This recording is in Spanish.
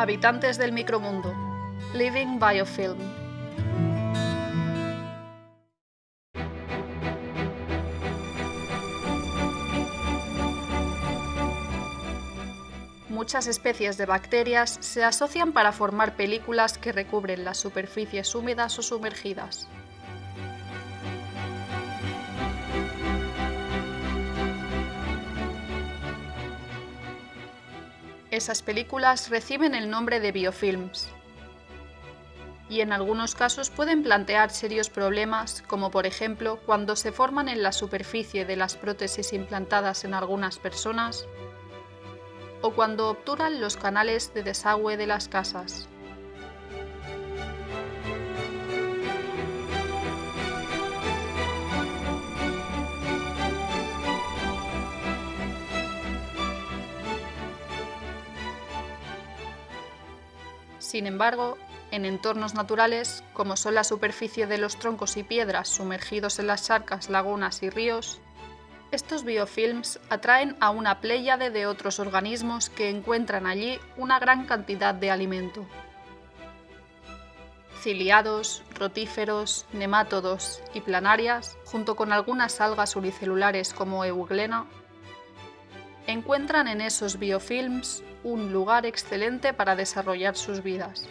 Habitantes del micromundo. Living Biofilm. Muchas especies de bacterias se asocian para formar películas que recubren las superficies húmedas o sumergidas. Esas películas reciben el nombre de biofilms y en algunos casos pueden plantear serios problemas, como por ejemplo cuando se forman en la superficie de las prótesis implantadas en algunas personas o cuando obturan los canales de desagüe de las casas. Sin embargo, en entornos naturales, como son la superficie de los troncos y piedras sumergidos en las charcas, lagunas y ríos, estos biofilms atraen a una pléyade de otros organismos que encuentran allí una gran cantidad de alimento. Ciliados, rotíferos, nemátodos y planarias, junto con algunas algas unicelulares como Euglena, encuentran en esos biofilms un lugar excelente para desarrollar sus vidas.